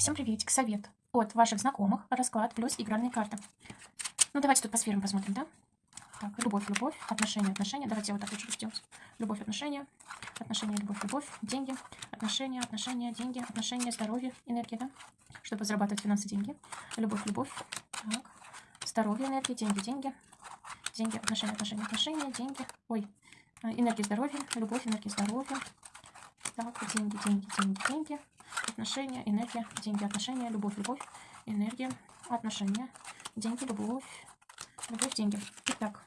Всем приветик, совет от ваших знакомых, расклад плюс игральные карты. Ну, давайте тут по сферам посмотрим, да? Так, любовь, любовь, отношения, отношения. Давайте я вот так лучше сделать. Любовь, отношения, отношения, любовь, любовь, деньги, отношения, отношения, деньги, отношения, здоровье, энергия, да? Чтобы зарабатывать финансы, деньги. Любовь, любовь, так. Здоровье, энергия, деньги, деньги, деньги, отношения, отношения, отношения, деньги. Ой, э, энергия, здоровье, любовь, энергия, здоровье. Так, деньги, деньги, деньги, деньги отношения, энергия, деньги, отношения, любовь, любовь, энергия, отношения, деньги, любовь, любовь, деньги. Итак,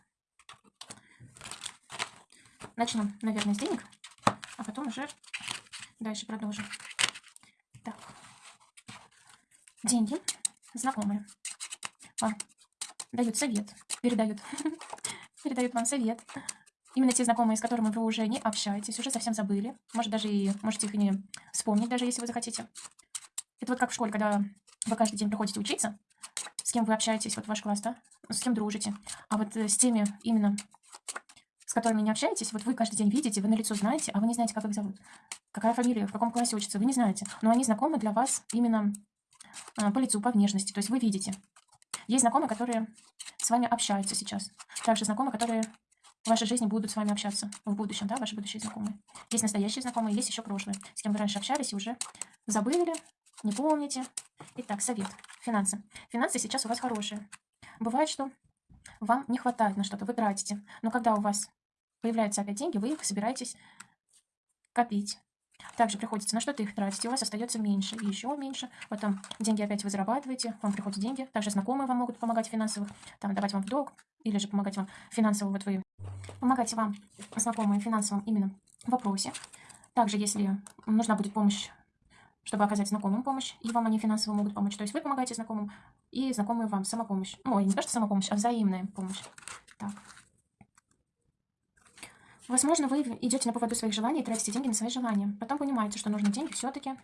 начнем, наверное, с денег, а потом уже дальше продолжим. Так, деньги, знакомые, вам дают совет, передают, передают вам совет. Именно те знакомые, с которыми вы уже не общаетесь, уже совсем забыли. Может, даже и можете их и не вспомнить, даже если вы захотите. Это вот как в школе, когда вы каждый день приходите учиться, с кем вы общаетесь, вот ваш класс, да, с кем дружите. А вот э, с теми именно, с которыми не общаетесь, вот вы каждый день видите, вы на лицо знаете, а вы не знаете, как их зовут. Какая фамилия, в каком классе учится, вы не знаете. Но они знакомы для вас именно а, по лицу, по внешности. То есть вы видите. Есть знакомые, которые с вами общаются сейчас. Также знакомые, которые в вашей жизни будут с вами общаться в будущем, да, ваши будущие знакомые. Есть настоящие знакомые, есть еще прошлые, с кем вы раньше общались и уже забыли, не помните. Итак, совет. Финансы. Финансы сейчас у вас хорошие. Бывает, что вам не хватает на что-то, вы тратите. Но когда у вас появляются опять деньги, вы их собираетесь копить. Также приходится на что-то их тратить, и у вас остается меньше и еще меньше. Потом деньги опять вы зарабатываете, вам приходят деньги. Также знакомые вам могут помогать финансово, там давать вам в долг, или же помогать вам финансово, вот вы помогать вам знакомые в финансовом именно вопросе. Также, если нужна будет помощь, чтобы оказать знакомым помощь, и вам они финансово могут помочь. То есть вы помогаете знакомым, и знакомые вам самопомощь. Ну, не то, что самопомощь, а взаимная помощь. Так. Возможно, вы идете на поводу своих желаний и тратите деньги на свои желания. Потом понимаете, что нужно деньги все-таки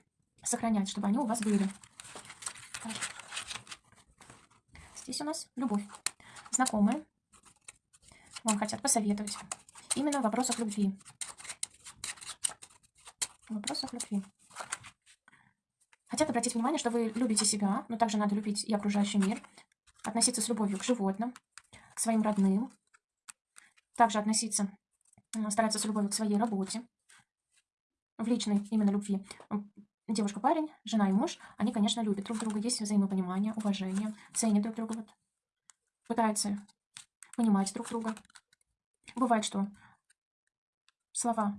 сохранять, чтобы они у вас были. Так. Здесь у нас любовь. Знакомые вам хотят посоветовать. Именно в вопросах любви. В вопросах любви. Хотят обратить внимание, что вы любите себя, но также надо любить и окружающий мир. Относиться с любовью к животным, к своим родным. Также относиться, стараться с любовью к своей работе. В личной именно любви. Девушка-парень, жена и муж, они, конечно, любят друг друга. Есть взаимопонимание, уважение, ценят друг друга. Вот. Пытаются понимать друг друга. Бывает, что слова,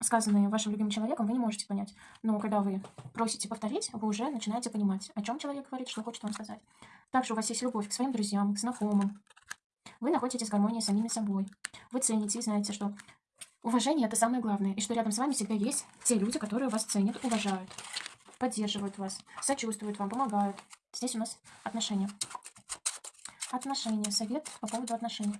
сказанные вашим любимым человеком, вы не можете понять. Но когда вы просите повторить, вы уже начинаете понимать, о чем человек говорит, что хочет вам сказать. Также у вас есть любовь к своим друзьям, к знакомым. Вы находитесь в гармонии с самими собой. Вы цените и знаете, что уважение – это самое главное. И что рядом с вами всегда есть те люди, которые вас ценят, уважают, поддерживают вас, сочувствуют вам, помогают. Здесь у нас отношения. Отношения. Совет по поводу отношений.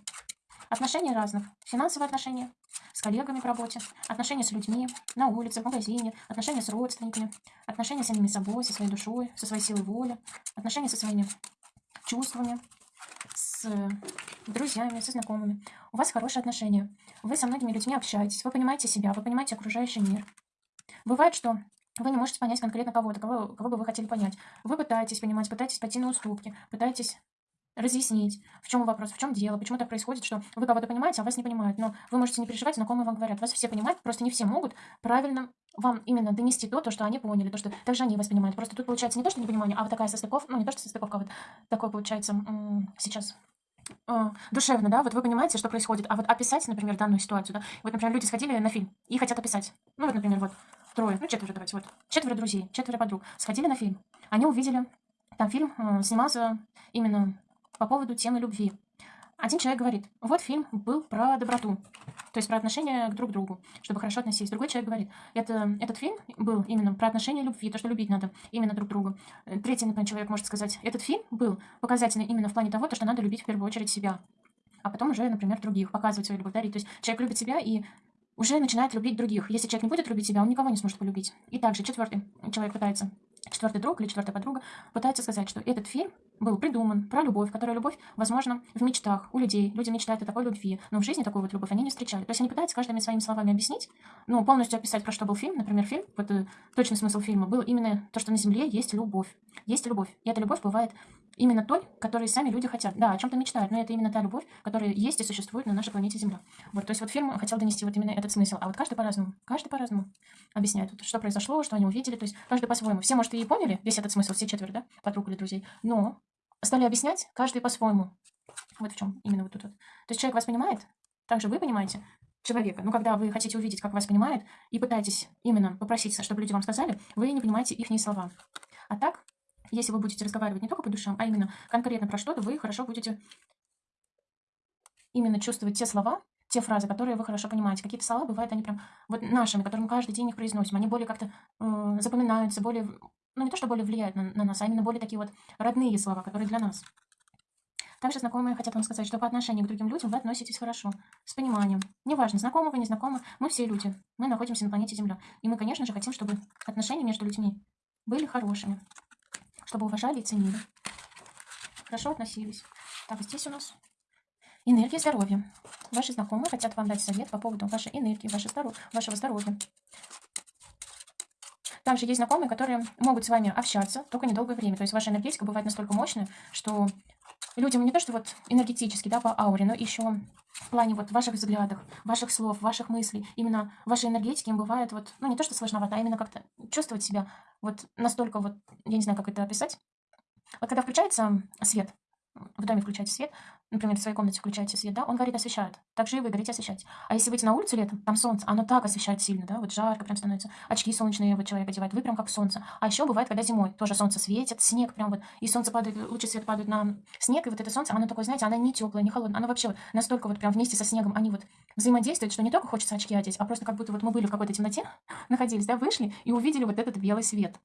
Отношения разных. Финансовые отношения с коллегами по работе, отношения с людьми, на улице, в магазине, отношения с родственниками, отношения с самими собой, со своей душой, со своей силой воли, отношения со своими чувствами, с друзьями, со знакомыми. У вас хорошие отношения. Вы со многими людьми общаетесь, вы понимаете себя, вы понимаете окружающий мир. Бывает, что вы не можете понять конкретно кого-то, кого, кого бы вы хотели понять. Вы пытаетесь понимать, пытаетесь пойти на уступки, пытаетесь разъяснить, в чем вопрос, в чем дело, почему так происходит, что вы кого-то понимаете, а вас не понимают. Но вы можете не переживать, знакомые вам говорят. Вас все понимают, просто не все могут правильно вам именно донести то, то, что они поняли, то, что также они вас понимают. Просто тут получается не то, что непонимание, а вот такая состыковка, ну не то, что состыковка, а вот такое получается сейчас э, душевно, да, вот вы понимаете, что происходит, а вот описать, например, данную ситуацию, да, вот, например, люди сходили на фильм и хотят описать, ну вот, например, вот, трое, ну четверо, давайте, вот, четверо друзей, четверо подруг, сходили на фильм, они увидели, там фильм э, снимался именно по поводу темы любви. Один человек говорит, вот фильм был про доброту, то есть про отношения к друг другу, чтобы хорошо относиться. Другой человек говорит, это, этот фильм был именно про отношения любви, то, что любить надо именно друг другу. Третий, например, человек может сказать, этот фильм был показательный именно в плане того, то, что надо любить в первую очередь себя, а потом уже, например, других, показывать свою любовь, дарить. То есть человек любит себя и уже начинает любить других. Если человек не будет любить себя, он никого не сможет полюбить. И также четвертый человек пытается четвертый друг или четвертая подруга пытается сказать, что этот фильм был придуман про любовь, которая любовь, возможно, в мечтах у людей. Люди мечтают о такой любви, но в жизни такую вот любовь они не встречали. То есть они пытаются каждыми своими словами объяснить, ну, полностью описать, про что был фильм. Например, фильм, вот э, точный смысл фильма был именно то, что на Земле есть любовь. Есть любовь. И эта любовь бывает именно той, которой сами люди хотят. Да, о чем-то мечтают, но это именно та любовь, которая есть и существует на нашей планете Земля. Вот, то есть вот фильм хотел донести вот именно этот смысл. А вот каждый по-разному. Каждый по-разному объясняет, вот, что произошло, что они увидели. То есть каждый по-своему. Все, может, и поняли весь этот смысл, все четверо, да, подруг или друзей. Но стали объяснять каждый по-своему. Вот в чем именно вот тут вот. То есть человек вас понимает, также вы понимаете человека. Но когда вы хотите увидеть, как вас понимают, и пытаетесь именно попросить, чтобы люди вам сказали, вы не понимаете их слова. А так, если вы будете разговаривать не только по душам, а именно конкретно про что-то, вы хорошо будете именно чувствовать те слова, те фразы, которые вы хорошо понимаете. Какие-то слова бывают, они прям вот нашими, которые мы каждый день их произносим. Они более как-то э, запоминаются, более ну не то, что более влияют на, на нас, а именно более такие вот родные слова, которые для нас. Также знакомые хотят вам сказать, что по отношению к другим людям вы относитесь хорошо, с пониманием. Неважно, знакомы вы, не знакомы, мы все люди. Мы находимся на планете Земля. И мы, конечно же, хотим, чтобы отношения между людьми были хорошими. Чтобы уважали и ценили. Хорошо относились. Так, здесь у нас энергия здоровья. Ваши знакомые хотят вам дать совет по поводу вашей энергии, вашего здоровья. Здоровья. Также есть знакомые, которые могут с вами общаться только недолгое время. То есть ваша энергетика бывает настолько мощная, что людям не то, что вот энергетически, да, по ауре, но еще в плане вот ваших взглядов, ваших слов, ваших мыслей, именно вашей энергетики им бывает вот, ну не то, что сложновато, а именно как-то чувствовать себя вот настолько вот, я не знаю, как это описать. Вот когда включается свет, в доме включаете свет, например, в своей комнате включаете свет, да, он горит, освещает. Так же и вы горите, освещаете. А если выйти на улицу летом, там солнце, оно так освещает сильно, да, вот жарко прям становится. Очки солнечные вот человек одевает, вы прям как солнце. А еще бывает, когда зимой тоже солнце светит, снег прям вот, и солнце падает, лучи света падают на снег, и вот это солнце, оно такое, знаете, оно не теплое, не холодное, оно вообще вот настолько вот прям вместе со снегом, они вот взаимодействуют, что не только хочется очки одеть, а просто как будто вот мы были в какой-то темноте, находились, да, вышли и увидели вот этот белый свет.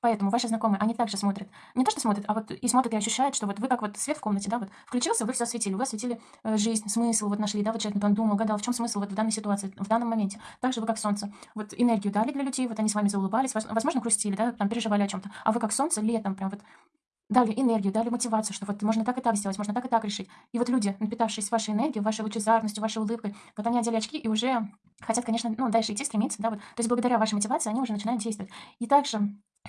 Поэтому ваши знакомые, они также смотрят. Не то, что смотрят, а вот и смотрят и ощущают, что вот вы как вот свет в комнате, да, вот включился, вы все осветили, вы осветили э, жизнь, смысл, вот нашли, да, вот человек там думал, гадал, в чем смысл вот в данной ситуации, в данном моменте. Также вы как солнце. Вот энергию дали для людей, вот они с вами заулыбались, возможно, грустили, да, там переживали о чем-то. А вы как солнце летом прям вот дали энергию, дали мотивацию, что вот можно так и так сделать, можно так и так решить. И вот люди, напитавшись вашей энергией, вашей лучезарностью, вашей улыбкой, вот они одели очки и уже хотят, конечно, ну, дальше идти, стремиться, да, вот. То есть благодаря вашей мотивации они уже начинают действовать. И также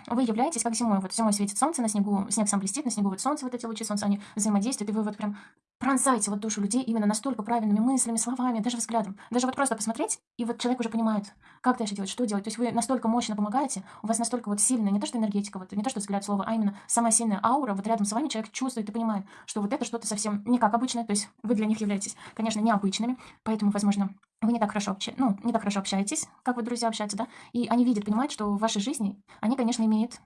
вы являетесь как зимой. Вот зимой светит солнце, на снегу, снег сам блестит, на снегу вот солнце, вот эти лучи солнца, они взаимодействуют, и вы вот прям пронзаете вот душу людей именно настолько правильными мыслями, словами, даже взглядом. Даже вот просто посмотреть, и вот человек уже понимает, как дальше делать, что делать. То есть вы настолько мощно помогаете, у вас настолько вот сильная, не то что энергетика, вот не то что взгляд слова, а именно самая сильная аура, вот рядом с вами человек чувствует и понимает, что вот это что-то совсем не как обычное, то есть вы для них являетесь, конечно, необычными, поэтому, возможно, вы не так хорошо общаетесь, ну, не так хорошо общаетесь, как вот друзья общаются, да, и они видят, понимают, что в вашей жизни они, конечно, имеют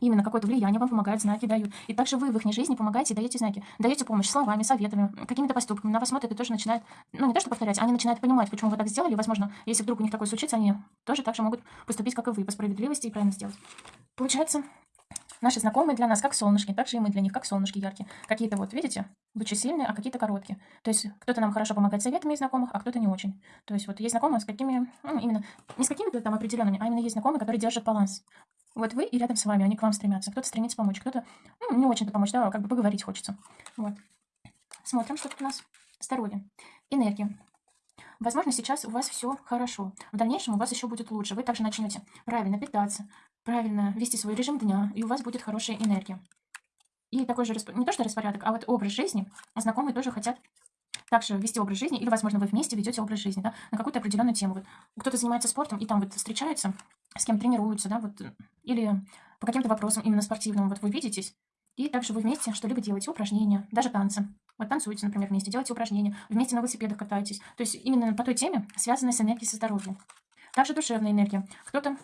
именно какое-то влияние вам помогают, знаки дают. И также вы в их жизни помогаете и даете знаки. Даете помощь словами, советами, какими-то поступками. На вас смотрят и тоже начинают, ну не то что повторять, они начинают понимать, почему вы так сделали. Возможно, если вдруг у них такое случится, они тоже так же могут поступить, как и вы, по справедливости и правильно сделать. Получается, наши знакомые для нас как солнышки, так же и мы для них как солнышки яркие. Какие-то вот, видите, лучи сильные, а какие-то короткие. То есть кто-то нам хорошо помогает советами из знакомых, а кто-то не очень. То есть вот есть знакомые с какими, ну, именно, не с какими-то там определенными, а именно есть знакомые, которые держат баланс. Вот вы и рядом с вами, они к вам стремятся. Кто-то стремится помочь, кто-то ну, не очень-то помочь, да, как бы поговорить хочется. Вот. Смотрим, что тут у нас. Здоровье. Энергия. Возможно, сейчас у вас все хорошо. В дальнейшем у вас еще будет лучше. Вы также начнете правильно питаться, правильно вести свой режим дня, и у вас будет хорошая энергия. И такой же, не то что распорядок, а вот образ жизни. Знакомые тоже хотят также вести образ жизни, или, возможно, вы вместе ведете образ жизни, да, на какую-то определенную тему. Вот кто-то занимается спортом и там вот встречаются, с кем тренируются, да, вот, или по каким-то вопросам именно спортивным, вот вы видитесь, и также вы вместе что-либо делаете, упражнения, даже танцы. Вот танцуете, например, вместе, делаете упражнения, вместе на велосипедах катаетесь. То есть именно по той теме, связанной с энергией со здоровьем. Также душевная энергия. Кто-то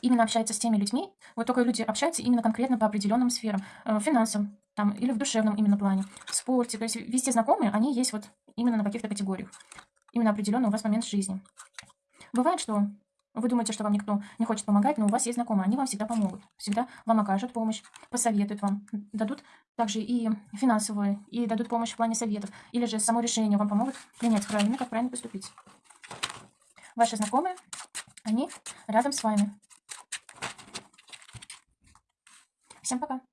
именно общается с теми людьми, вот только люди общаются именно конкретно по определенным сферам, э, финансам, там, или в душевном именно плане, в спорте. То есть везде знакомые, они есть вот именно на каких-то категориях. Именно определенный у вас момент жизни. Бывает, что вы думаете, что вам никто не хочет помогать, но у вас есть знакомые, они вам всегда помогут. Всегда вам окажут помощь, посоветуют вам, дадут также и финансовую, и дадут помощь в плане советов. Или же само решение вам помогут принять правильно, как правильно поступить. Ваши знакомые, они рядом с вами. Всем пока!